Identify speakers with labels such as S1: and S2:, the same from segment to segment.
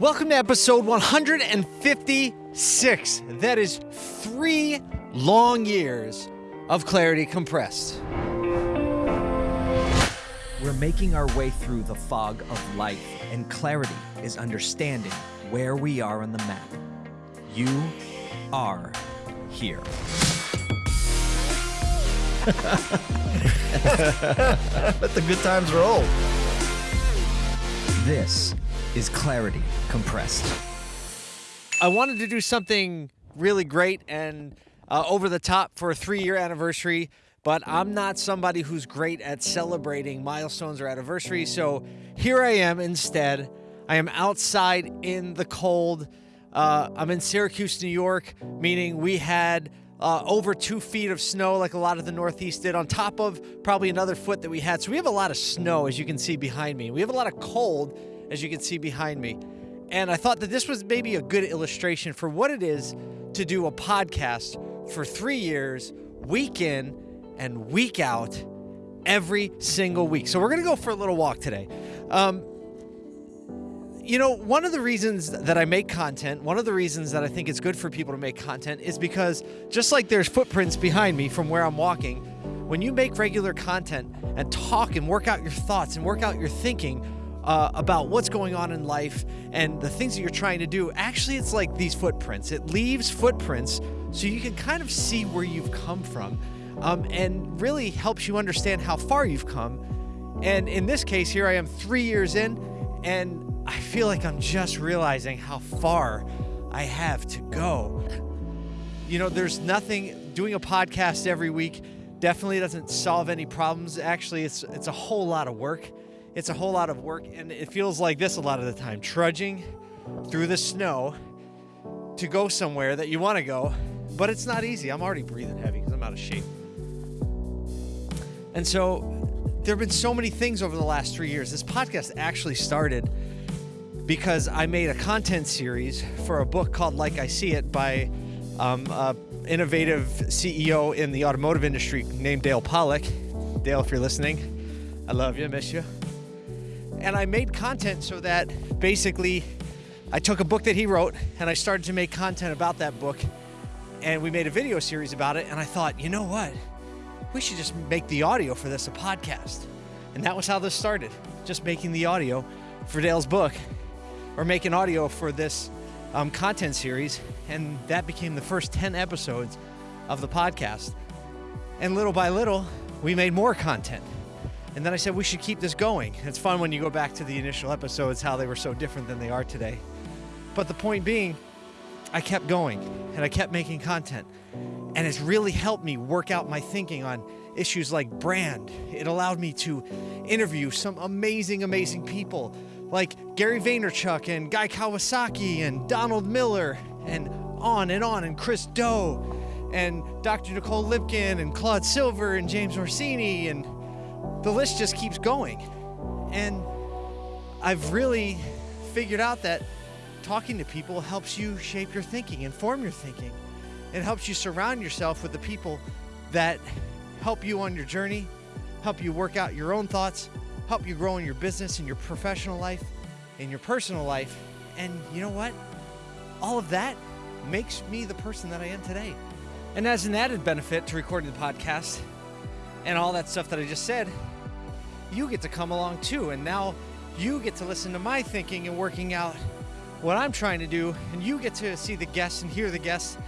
S1: Welcome to episode 156. That is three long years of clarity compressed.
S2: We're making our way through the fog of life, and clarity is understanding where we are on the map. You are here.
S3: Let the good times roll.
S2: This is Clarity Compressed.
S1: I wanted to do something really great and uh, over the top for a three year anniversary, but I'm not somebody who's great at celebrating milestones or anniversaries. So here I am instead. I am outside in the cold. Uh, I'm in Syracuse, New York, meaning we had uh, over two feet of snow, like a lot of the Northeast did, on top of probably another foot that we had. So we have a lot of snow, as you can see behind me. We have a lot of cold, as you can see behind me. And I thought that this was maybe a good illustration for what it is to do a podcast for three years, week in and week out, every single week. So we're going to go for a little walk today. Um, you know, one of the reasons that I make content, one of the reasons that I think it's good for people to make content is because just like there's footprints behind me from where I'm walking, when you make regular content and talk and work out your thoughts and work out your thinking uh, about what's going on in life and the things that you're trying to do, actually, it's like these footprints. It leaves footprints so you can kind of see where you've come from um, and really helps you understand how far you've come. And in this case, here I am three years in, and I feel like I'm just realizing how far I have to go. You know, there's nothing doing a podcast every week definitely doesn't solve any problems. Actually, it's it's a whole lot of work. It's a whole lot of work and it feels like this a lot of the time, trudging through the snow to go somewhere that you want to go, but it's not easy. I'm already breathing heavy cuz I'm out of shape. And so there have been so many things over the last 3 years. This podcast actually started because I made a content series for a book called Like I See It by um, a innovative CEO in the automotive industry named Dale Pollak. Dale, if you're listening, I love you, miss you. And I made content so that basically I took a book that he wrote and I started to make content about that book. And we made a video series about it. And I thought, you know what? We should just make the audio for this a podcast. And that was how this started just making the audio for Dale's book or making audio for this um, content series. And that became the first 10 episodes of the podcast. And little by little, we made more content. And then I said we should keep this going. It's fun when you go back to the initial episodes, how they were so different than they are today. But the point being, I kept going and I kept making content. And it's really helped me work out my thinking on issues like brand. It allowed me to interview some amazing, amazing people like Gary Vaynerchuk and Guy Kawasaki and Donald Miller and on and on and Chris Do and Dr. Nicole Lipkin and Claude Silver and James Orsini and the list just keeps going. And I've really figured out that talking to people helps you shape your thinking, inform your thinking. It helps you surround yourself with the people that help you on your journey, help you work out your own thoughts, help you grow in your business, in your professional life, in your personal life. And you know what? All of that makes me the person that I am today. And as an added benefit to recording the podcast and all that stuff that I just said, you get to come along too. And now you get to listen to my thinking and working out what I'm trying to do. And you get to see the guests and hear the guests.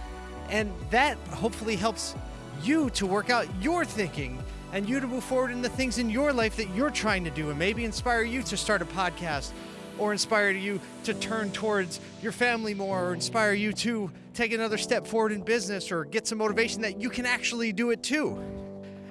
S1: And that hopefully helps you to work out your thinking and you to move forward in the things in your life that you're trying to do and maybe inspire you to start a podcast or inspire you to turn towards your family more or inspire you to take another step forward in business or get some motivation that you can actually do it too.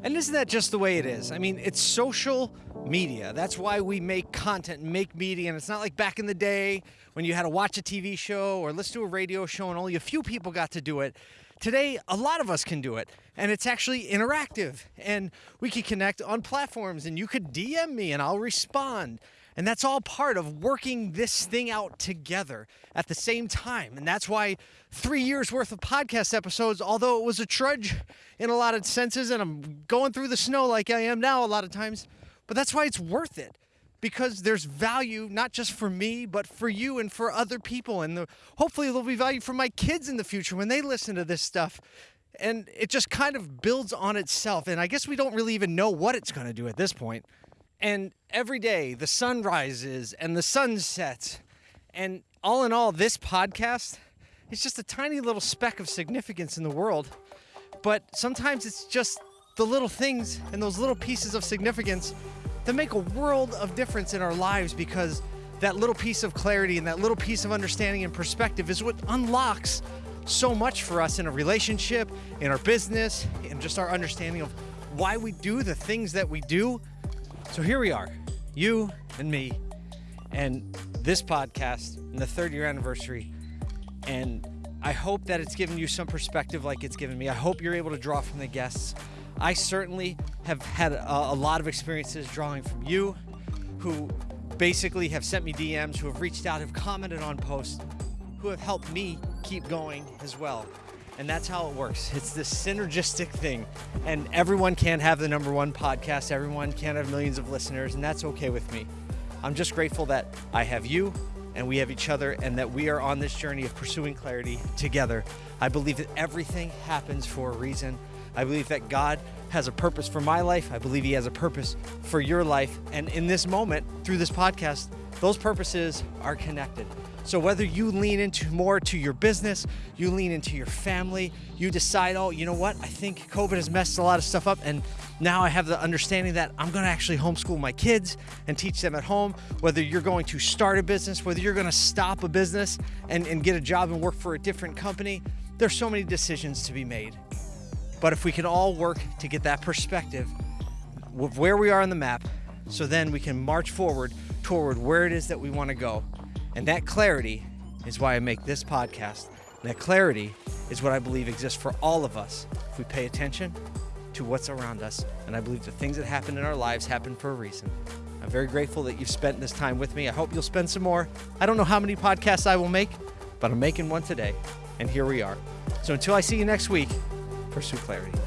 S1: And isn't that just the way it is? I mean, it's social media. That's why we make content make media. And it's not like back in the day when you had to watch a TV show or listen to a radio show and only a few people got to do it. Today, a lot of us can do it, and it's actually interactive. And we can connect on platforms, and you could DM me, and I'll respond. And that's all part of working this thing out together at the same time. And that's why three years worth of podcast episodes, although it was a trudge in a lot of senses, and I'm going through the snow like I am now a lot of times, but that's why it's worth it. because there's value not just for me, but for you and for other people. And the, hopefully, there'll be value for my kids in the future when they listen to this stuff. And it just kind of builds on itself. And I guess we don't really even know what it's going to do at this point. And every day, the sun rises and the sun sets. And all in all, this podcast is just a tiny little speck of significance in the world. But sometimes it's just the little things and those little pieces of significance that make a world of difference in our lives because that little piece of clarity and that little piece of understanding and perspective is what unlocks so much for us in a relationship, in our business, and just our understanding of why we do the things that we do. So here we are, you and me, and this podcast and the third year anniversary. And I hope that it's given you some perspective like it's given me. I hope you're able to draw from the guests. I certainly have had a, a lot of experiences drawing from you who basically have sent me DMs, who have reached out, have commented on posts, who have helped me keep going as well. And that's how it works. It's this synergistic thing. And everyone can have the number one podcast, everyone can have millions of listeners, and that's okay with me. I'm just grateful that I have you and we have each other and that we are on this journey of pursuing clarity together. I believe that everything happens for a reason. I believe that God has a purpose for my life. I believe He has a purpose for your life. And in this moment, through this podcast, those purposes are connected. So whether you lean into more to your business, you lean into your family, you decide, oh, you know what? I think COVID has messed a lot of stuff up, and now I have the understanding that I'm going to actually homeschool my kids and teach them at home. Whether you're going to start a business, whether you're going to stop a business and, and get a job and work for a different company, there's so many decisions to be made. But if we can all work to get that perspective of where we are on the map, so then we can march forward toward where it is that we want to go. And that clarity is why I make this podcast. And that clarity is what I believe exists for all of us if we pay attention to what's around us. And I believe the things that happen in our lives happen for a reason. I'm very grateful that you've spent this time with me. I hope you'll spend some more. I don't know how many podcasts I will make, but I'm making one today. And here we are. So until I see you next week, pursue clarity.